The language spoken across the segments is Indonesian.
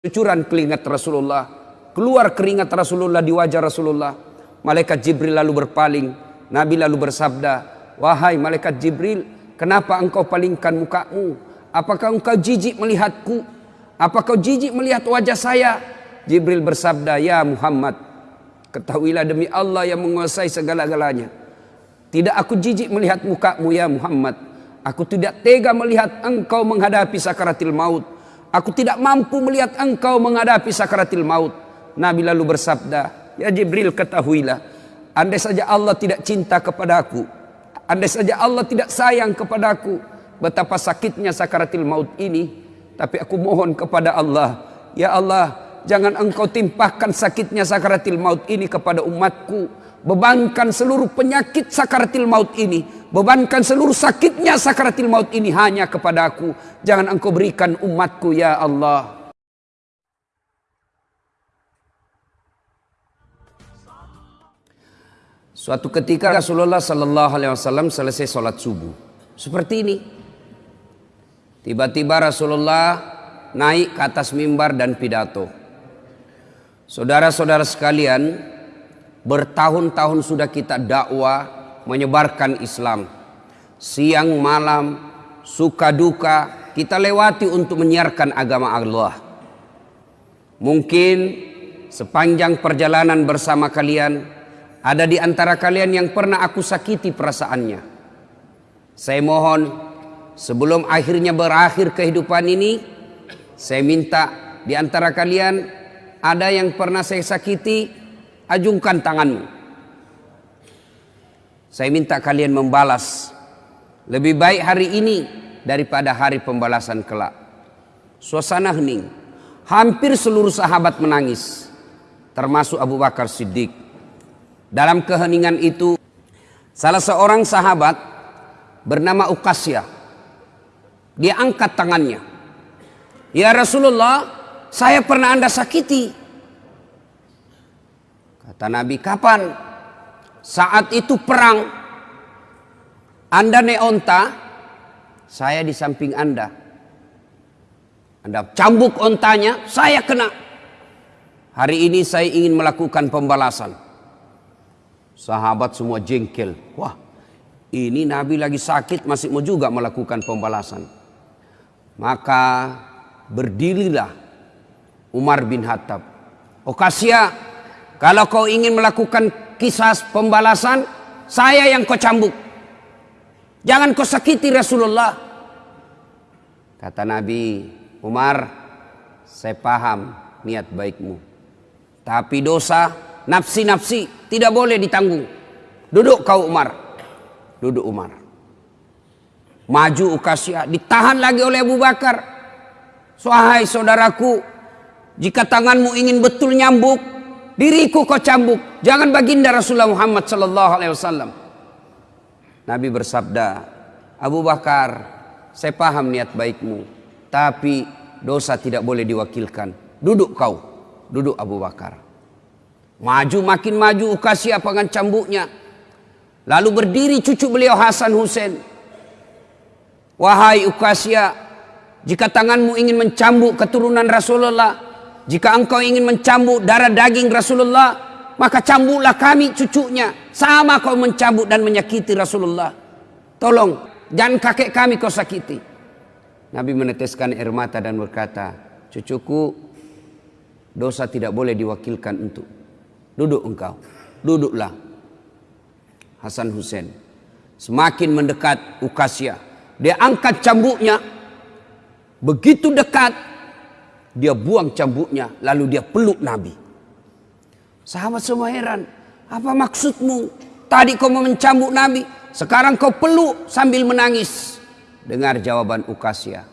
cucuran keringat Rasulullah, keluar keringat Rasulullah di wajah Rasulullah. Malaikat Jibril lalu berpaling, Nabi lalu bersabda, "Wahai malaikat Jibril, kenapa engkau palingkan mukamu? Apakah engkau jijik melihatku? Apakah kau jijik melihat wajah saya?" Jibril bersabda, "Ya Muhammad, ketahuilah demi Allah yang menguasai segala-galanya. Tidak aku jijik melihat mukamu ya Muhammad. Aku tidak tega melihat engkau menghadapi sakaratil maut. Aku tidak mampu melihat engkau menghadapi sakaratil maut. Nabi lalu bersabda, Ya Jibril ketahuilah. Andai saja Allah tidak cinta kepadaku. Andai saja Allah tidak sayang kepadaku. Betapa sakitnya sakaratil maut ini. Tapi aku mohon kepada Allah. Ya Allah, jangan engkau timpahkan sakitnya sakaratil maut ini kepada umatku bebankan seluruh penyakit sakaratil maut ini bebankan seluruh sakitnya sakaratil maut ini hanya kepada aku jangan engkau berikan umatku ya Allah Suatu ketika Rasulullah Sallallahu Alaihi Wasallam selesai sholat subuh seperti ini. Tiba-tiba Rasulullah naik ke atas mimbar dan pidato. Saudara-saudara sekalian, Bertahun-tahun sudah kita dakwah menyebarkan Islam. Siang malam, suka duka, kita lewati untuk menyiarkan agama Allah. Mungkin sepanjang perjalanan bersama kalian, ada di antara kalian yang pernah aku sakiti perasaannya. Saya mohon sebelum akhirnya berakhir kehidupan ini, saya minta di antara kalian ada yang pernah saya sakiti, Ajungkan tanganmu. Saya minta kalian membalas. Lebih baik hari ini daripada hari pembalasan kelak. Suasana hening. Hampir seluruh sahabat menangis. Termasuk Abu Bakar Siddiq. Dalam keheningan itu, salah seorang sahabat bernama Ukasya. Dia angkat tangannya. Ya Rasulullah, saya pernah anda sakiti. Kata Nabi, kapan? Saat itu perang. Anda naik onta, saya di samping Anda. Anda cambuk ontanya, saya kena. Hari ini saya ingin melakukan pembalasan. Sahabat semua jengkel. Wah, ini Nabi lagi sakit masih mau juga melakukan pembalasan. Maka berdirilah Umar bin Khattab. Okasia kalau kau ingin melakukan kisah pembalasan, saya yang kau cambuk. Jangan kau sakiti Rasulullah. Kata Nabi Umar, saya paham niat baikmu. Tapi dosa, nafsi-nafsi tidak boleh ditanggung. Duduk kau Umar. Duduk Umar. Maju Ukasya, ditahan lagi oleh Abu Bakar. Wahai saudaraku, jika tanganmu ingin betul nyambuk, Diriku kau cambuk, jangan baginda Rasulullah Muhammad sallallahu alaihi wasallam. Nabi bersabda, Abu Bakar, saya paham niat baikmu, tapi dosa tidak boleh diwakilkan. Duduk kau, duduk Abu Bakar. Maju makin maju Ukasya dengan cambuknya. Lalu berdiri cucu beliau Hasan Hussein. Wahai Ukasya, jika tanganmu ingin mencambuk keturunan Rasulullah, jika engkau ingin mencambuk darah daging Rasulullah, maka cambuklah kami cucunya. Sama kau mencambuk dan menyakiti Rasulullah. Tolong, jangan kakek kami kau sakiti. Nabi meneteskan air mata dan berkata, cucuku, dosa tidak boleh diwakilkan untuk. Duduk engkau, duduklah. Hasan Hussein. Semakin mendekat Ukasya. Dia angkat cambuknya. Begitu dekat, dia buang cambuknya, lalu dia peluk Nabi. Sahabat semua heran. Apa maksudmu? Tadi kau mau mencambuk Nabi. Sekarang kau peluk sambil menangis. Dengar jawaban Ukasya.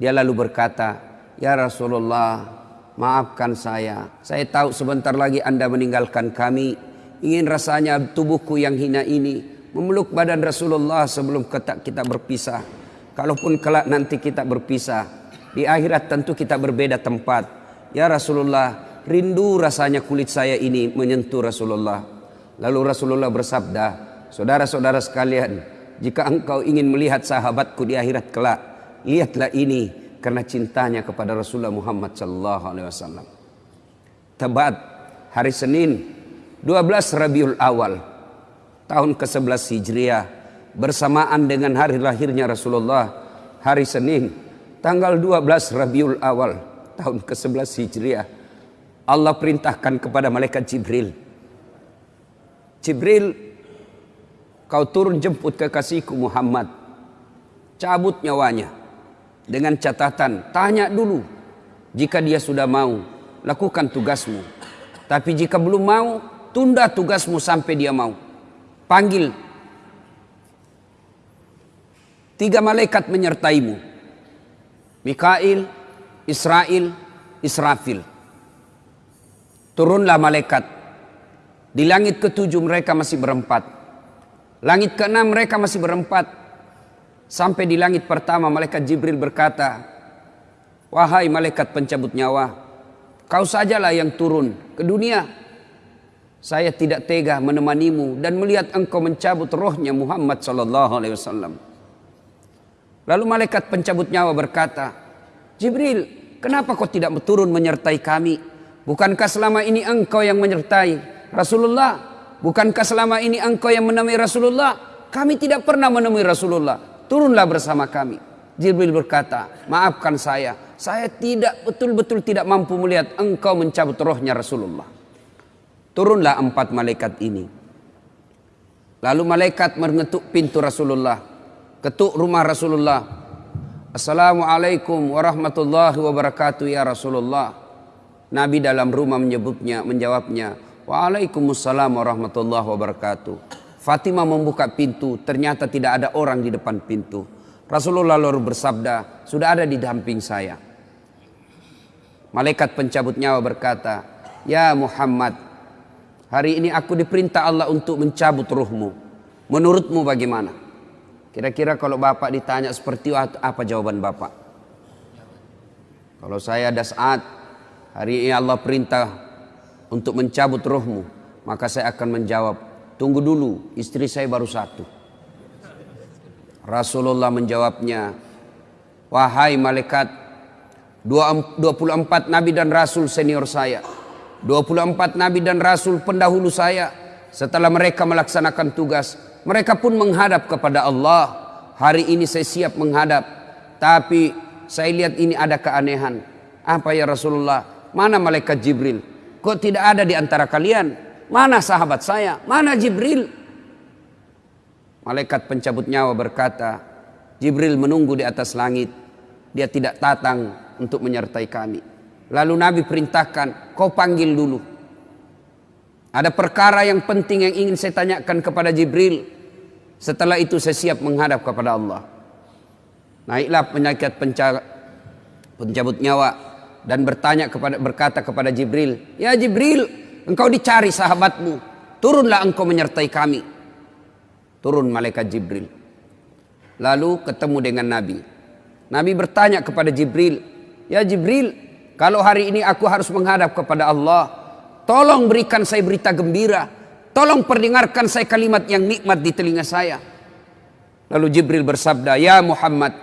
Dia lalu berkata, Ya Rasulullah, maafkan saya. Saya tahu sebentar lagi anda meninggalkan kami. Ingin rasanya tubuhku yang hina ini. Memeluk badan Rasulullah sebelum kita berpisah. Kalaupun kelak nanti kita berpisah. Di akhirat tentu kita berbeda tempat. Ya Rasulullah, rindu rasanya kulit saya ini menyentuh Rasulullah. Lalu Rasulullah bersabda, saudara-saudara sekalian, jika engkau ingin melihat sahabatku di akhirat kelak, lihatlah ini karena cintanya kepada Rasulullah Muhammad sallallahu alaihi wasallam. Tebat hari Senin 12 Rabiul Awal tahun ke-11 Hijriah bersamaan dengan hari lahirnya Rasulullah hari Senin tanggal 12 Rabiul Awal tahun ke-11 Hijriah Allah perintahkan kepada malaikat Jibril Jibril kau turun jemput kekasihku Muhammad. Cabut nyawanya dengan catatan tanya dulu jika dia sudah mau lakukan tugasmu. Tapi jika belum mau tunda tugasmu sampai dia mau. Panggil. Tiga malaikat menyertaimu Mikail Israel Israfil turunlah malaikat di langit ketujuh mereka masih berempat langit keenam mereka masih berempat Sampai di langit pertama malaikat Jibril berkata, Wahai malaikat pencabut nyawa, kau sajalah yang turun ke dunia. Saya tidak tega menemanimu dan melihat engkau mencabut rohnya Muhammad sallallahu alaihi wasallam. Lalu malaikat pencabut nyawa berkata, Jibril, kenapa kau tidak turun menyertai kami? Bukankah selama ini engkau yang menyertai Rasulullah? Bukankah selama ini engkau yang menemui Rasulullah? Kami tidak pernah menemui Rasulullah turunlah bersama kami. Jibril berkata, maafkan saya, saya tidak betul-betul tidak mampu melihat engkau mencabut rohnya Rasulullah. Turunlah empat malaikat ini. Lalu malaikat mengetuk pintu Rasulullah, ketuk rumah Rasulullah. Assalamualaikum warahmatullahi wabarakatuh ya Rasulullah. Nabi dalam rumah menyebutnya, menjawabnya, Waalaikumsalam warahmatullahi wabarakatuh. Fatimah membuka pintu, ternyata tidak ada orang di depan pintu. Rasulullah lalu bersabda, sudah ada di damping saya. Malaikat pencabut nyawa berkata, Ya Muhammad, hari ini aku diperintah Allah untuk mencabut ruhmu. Menurutmu bagaimana? Kira-kira kalau Bapak ditanya seperti apa jawaban Bapak? Kalau saya ada saat hari ini Allah perintah untuk mencabut ruhmu, maka saya akan menjawab, Tunggu dulu, istri saya baru satu. Rasulullah menjawabnya, Wahai malaikat, 24 nabi dan rasul senior saya. 24 nabi dan rasul pendahulu saya. Setelah mereka melaksanakan tugas, mereka pun menghadap kepada Allah. Hari ini saya siap menghadap, tapi saya lihat ini ada keanehan. Apa ya Rasulullah? Mana malaikat Jibril? Kok tidak ada di antara kalian? Mana sahabat saya? Mana Jibril? Malaikat pencabut nyawa berkata, Jibril menunggu di atas langit. Dia tidak datang untuk menyertai kami. Lalu Nabi perintahkan, kau panggil dulu. Ada perkara yang penting yang ingin saya tanyakan kepada Jibril. Setelah itu saya siap menghadap kepada Allah. Naiklah penyakit pencabut nyawa dan bertanya kepada berkata kepada Jibril, "Ya Jibril, Engkau dicari sahabatmu. Turunlah engkau menyertai kami. Turun malaikat Jibril. Lalu ketemu dengan Nabi. Nabi bertanya kepada Jibril. Ya Jibril, kalau hari ini aku harus menghadap kepada Allah. Tolong berikan saya berita gembira. Tolong perdengarkan saya kalimat yang nikmat di telinga saya. Lalu Jibril bersabda, Ya Muhammad,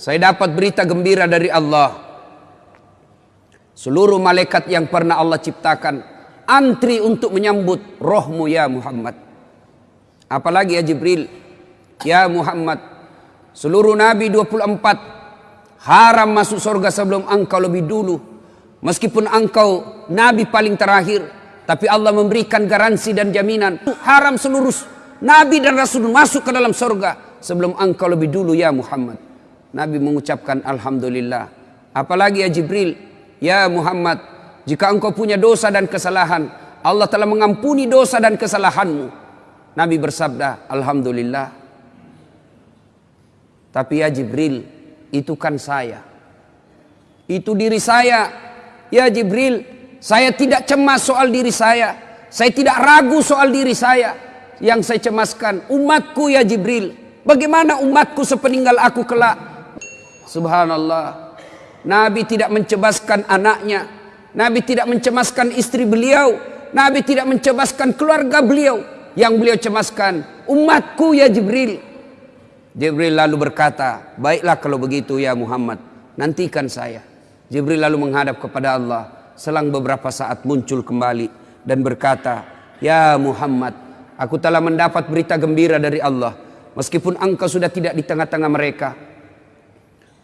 saya dapat berita gembira dari Allah. Seluruh malaikat yang pernah Allah ciptakan antri untuk menyambut rohmu ya Muhammad. Apalagi ya Jibril, ya Muhammad, seluruh Nabi 24 haram masuk surga sebelum engkau lebih dulu. Meskipun engkau Nabi paling terakhir, tapi Allah memberikan garansi dan jaminan. Haram seluruh Nabi dan Rasul masuk ke dalam surga sebelum engkau lebih dulu ya Muhammad. Nabi mengucapkan Alhamdulillah. Apalagi ya Jibril, ya Muhammad, jika engkau punya dosa dan kesalahan, Allah telah mengampuni dosa dan kesalahanmu. Nabi bersabda, Alhamdulillah. Tapi ya Jibril, itu kan saya. Itu diri saya. Ya Jibril, saya tidak cemas soal diri saya. Saya tidak ragu soal diri saya. Yang saya cemaskan, umatku ya Jibril. Bagaimana umatku sepeninggal aku kelak? Subhanallah. Nabi tidak mencebaskan anaknya, Nabi tidak mencemaskan istri beliau. Nabi tidak mencemaskan keluarga beliau. Yang beliau cemaskan, umatku ya Jibril. Jibril lalu berkata, baiklah kalau begitu ya Muhammad. nantikan saya. Jibril lalu menghadap kepada Allah. Selang beberapa saat muncul kembali dan berkata, Ya Muhammad, aku telah mendapat berita gembira dari Allah. Meskipun engkau sudah tidak di tengah-tengah mereka.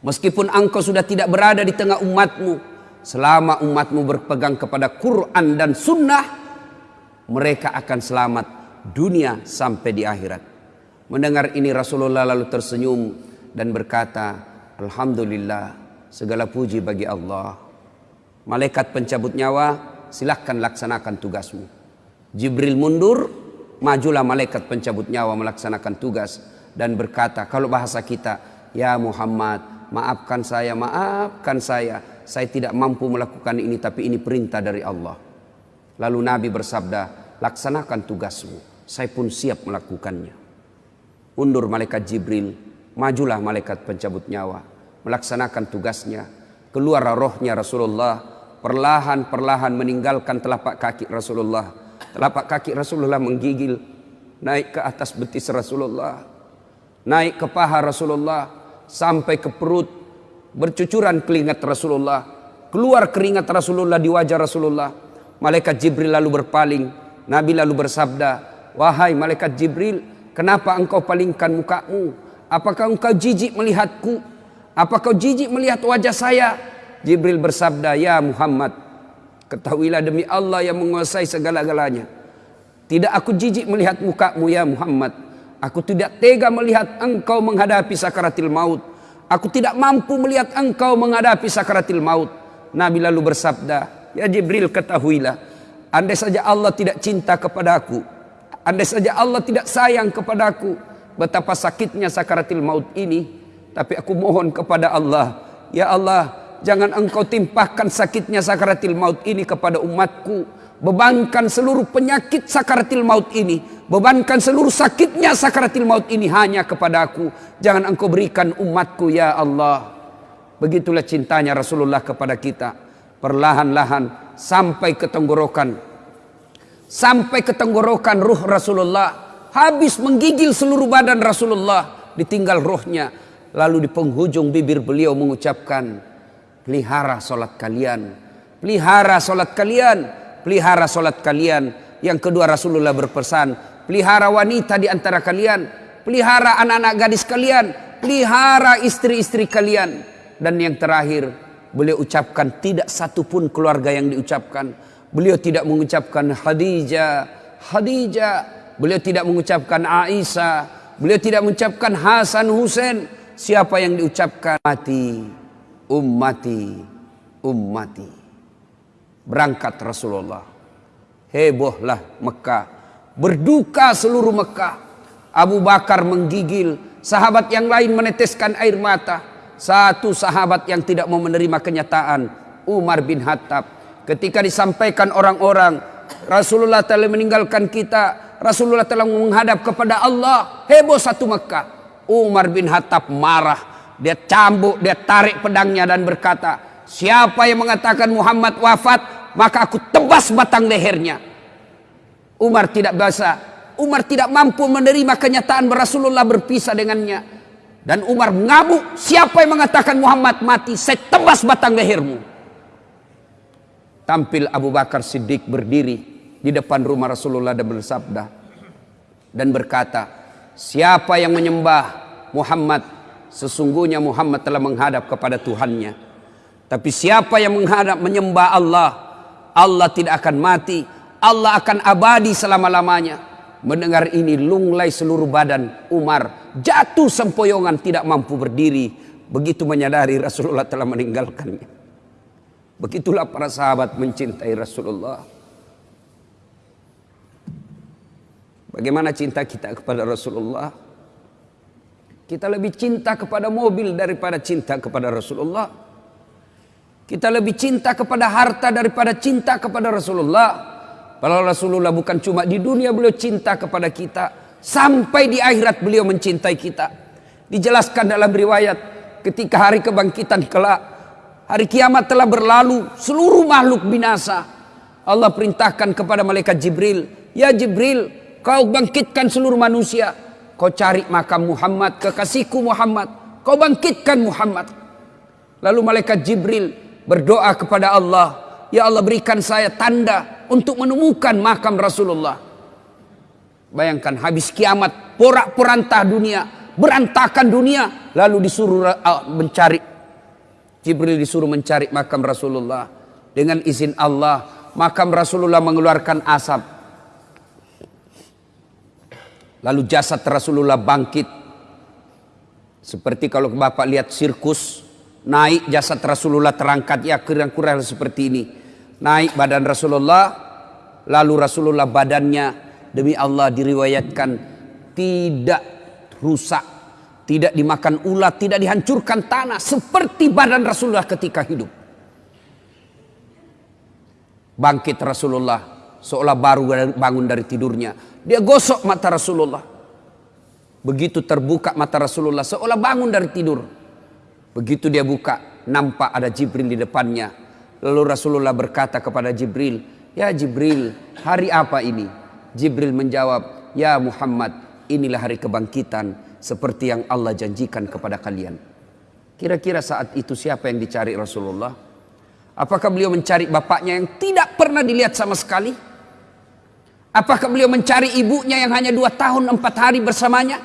Meskipun engkau sudah tidak berada di tengah umatmu. Selama umatmu berpegang kepada Quran dan Sunnah. Mereka akan selamat dunia sampai di akhirat. Mendengar ini Rasulullah lalu tersenyum dan berkata, Alhamdulillah, segala puji bagi Allah. Malaikat pencabut nyawa, silahkan laksanakan tugasmu. Jibril mundur, majulah malaikat pencabut nyawa melaksanakan tugas dan berkata, kalau bahasa kita, ya Muhammad, maafkan saya, maafkan saya. Saya tidak mampu melakukan ini, tapi ini perintah dari Allah. Lalu Nabi bersabda, laksanakan tugasmu. Saya pun siap melakukannya. Undur malaikat Jibril, majulah malaikat pencabut nyawa melaksanakan tugasnya. Keluar rohnya Rasulullah. Perlahan-perlahan meninggalkan telapak kaki Rasulullah. Telapak kaki Rasulullah menggigil. Naik ke atas betis Rasulullah. Naik ke paha Rasulullah. Sampai ke perut. Bercucuran keringat Rasulullah. Keluar keringat Rasulullah di wajah Rasulullah. Malaikat Jibril lalu berpaling. Nabi lalu bersabda wahai malaikat Jibril kenapa engkau palingkan mukamu? Apakah engkau jijik melihatku? Apakah kau jijik melihat wajah saya? Jibril bersabda, Ya Muhammad, ketahuilah demi Allah yang menguasai segala-galanya. Tidak aku jijik melihat mukamu ya Muhammad. Aku tidak tega melihat engkau menghadapi sakaratil maut. Aku tidak mampu melihat engkau menghadapi sakaratil maut. Nabi lalu bersabda, Ya Jibril ketahuilah. Andai saja Allah tidak cinta kepadaku. Andai saja Allah tidak sayang kepadaku betapa sakitnya sakaratil maut ini tapi aku mohon kepada Allah ya Allah jangan engkau timpahkan sakitnya sakaratil maut ini kepada umatku. Bebankan seluruh penyakit sakaratil maut ini bebankan seluruh sakitnya sakaratil maut ini hanya kepada aku. Jangan engkau berikan umatku ya Allah. Begitulah cintanya Rasulullah kepada kita. Perlahan-lahan sampai ke tenggorokan. Sampai ke tenggorokan ruh Rasulullah. Habis menggigil seluruh badan Rasulullah ditinggal rohnya lalu di penghujung bibir beliau mengucapkan pelihara solat kalian. Pelihara solat kalian. Pelihara solat kalian. Yang kedua Rasulullah berpesan pelihara wanita di antara kalian. Pelihara anak-anak gadis kalian. Pelihara istri-istri kalian. Dan yang terakhir beliau ucapkan tidak satu pun keluarga yang diucapkan. Beliau tidak mengucapkan Khadijah Khadijah. Beliau tidak mengucapkan Aisyah. Beliau tidak mengucapkan Hasan Husain. Siapa yang diucapkan? Mati. Ummati. Ummati. Berangkat Rasulullah. Hebohlah Mekah. Berduka seluruh Mekah. Abu Bakar menggigil. Sahabat yang lain meneteskan air mata. Satu sahabat yang tidak mau menerima kenyataan. Umar bin Hattab. Ketika disampaikan orang-orang. Rasulullah telah meninggalkan kita Rasulullah telah menghadap kepada Allah. Heboh satu Mekah. Umar bin Khattab marah. Dia cambuk, dia tarik pedangnya dan berkata, siapa yang mengatakan Muhammad wafat, maka aku tebas batang lehernya. Umar tidak bisa, Umar tidak mampu menerima kenyataan Rasulullah berpisah dengannya. Dan Umar mengamuk, siapa yang mengatakan Muhammad mati, saya tebas batang lehermu. Tampil Abu Bakar Siddiq berdiri di depan rumah Rasulullah dan bersabda dan berkata, siapa yang menyembah Muhammad, sesungguhnya Muhammad telah menghadap kepada Tuhannya. Tapi siapa yang menghadap menyembah Allah, Allah tidak akan mati, Allah akan abadi selama-lamanya. Mendengar ini lunglai seluruh badan Umar jatuh sempoyongan tidak mampu berdiri. Begitu menyadari Rasulullah telah meninggalkannya. Begitulah para sahabat mencintai Rasulullah. Bagaimana cinta kita kepada Rasulullah? Kita lebih cinta kepada mobil daripada cinta kepada Rasulullah. Kita lebih cinta kepada harta daripada cinta kepada Rasulullah. Kalau Rasulullah bukan cuma di dunia beliau cinta kepada kita. Sampai di akhirat beliau mencintai kita. Dijelaskan dalam riwayat ketika hari kebangkitan kelak. Hari kiamat telah berlalu. Seluruh makhluk binasa. Allah perintahkan kepada malaikat Jibril. Ya Jibril Kau bangkitkan seluruh manusia. Kau cari makam Muhammad, kekasihku Muhammad. Kau bangkitkan Muhammad. Lalu malaikat Jibril berdoa kepada Allah, "Ya Allah, berikan saya tanda untuk menemukan makam Rasulullah." Bayangkan habis kiamat, porak-porantah dunia, berantakan dunia, lalu disuruh uh, mencari Jibril disuruh mencari makam Rasulullah dengan izin Allah, makam Rasulullah mengeluarkan asap. Lalu jasad Rasulullah bangkit. Seperti kalau Bapak lihat sirkus, naik jasad Rasulullah terangkat ya kurang-kurang seperti ini. Naik badan Rasulullah, lalu Rasulullah badannya demi Allah diriwayatkan tidak rusak, tidak dimakan ulat, tidak dihancurkan tanah seperti badan Rasulullah ketika hidup. Bangkit Rasulullah seolah baru bangun dari tidurnya. Dia gosok mata Rasulullah. Begitu terbuka mata Rasulullah seolah bangun dari tidur. Begitu dia buka, nampak ada Jibril di depannya. Lalu Rasulullah berkata kepada Jibril, "Ya Jibril, hari apa ini?" Jibril menjawab, "Ya Muhammad, inilah hari kebangkitan seperti yang Allah janjikan kepada kalian." Kira-kira saat itu siapa yang dicari Rasulullah? Apakah beliau mencari bapaknya yang tidak pernah dilihat sama sekali? Apakah beliau mencari ibunya yang hanya dua tahun empat hari bersamanya?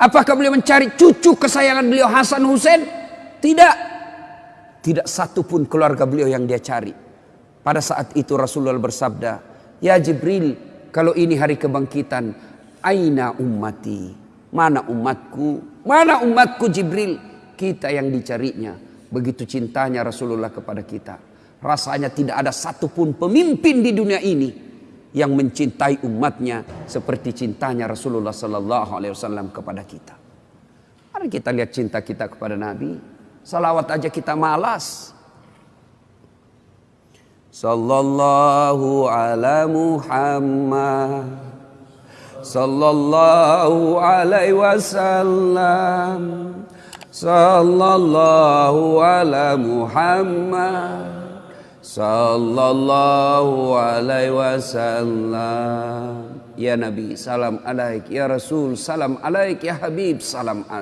Apakah beliau mencari cucu kesayangan beliau Hasan Hussein? Tidak. Tidak satu pun keluarga beliau yang dia cari. Pada saat itu Rasulullah bersabda, Ya Jibril, kalau ini hari kebangkitan, Aina ummati? Mana umatku? Mana umatku Jibril? Kita yang dicarinya. Begitu cintanya Rasulullah kepada kita. Rasanya tidak ada satupun pemimpin di dunia ini yang mencintai umatnya seperti cintanya Rasulullah Sallallahu Alaihi Wasallam kepada kita. Mari kita lihat cinta kita kepada Nabi. Salawat aja kita malas. Sallallahu ala Muhammad Sallallahu alaihi wasallam sallallahu ala Muhammad sallallahu alaihi wasallam. Ya nabi salam alaik. Ya rasul salam alaik. Ya habib salam alaik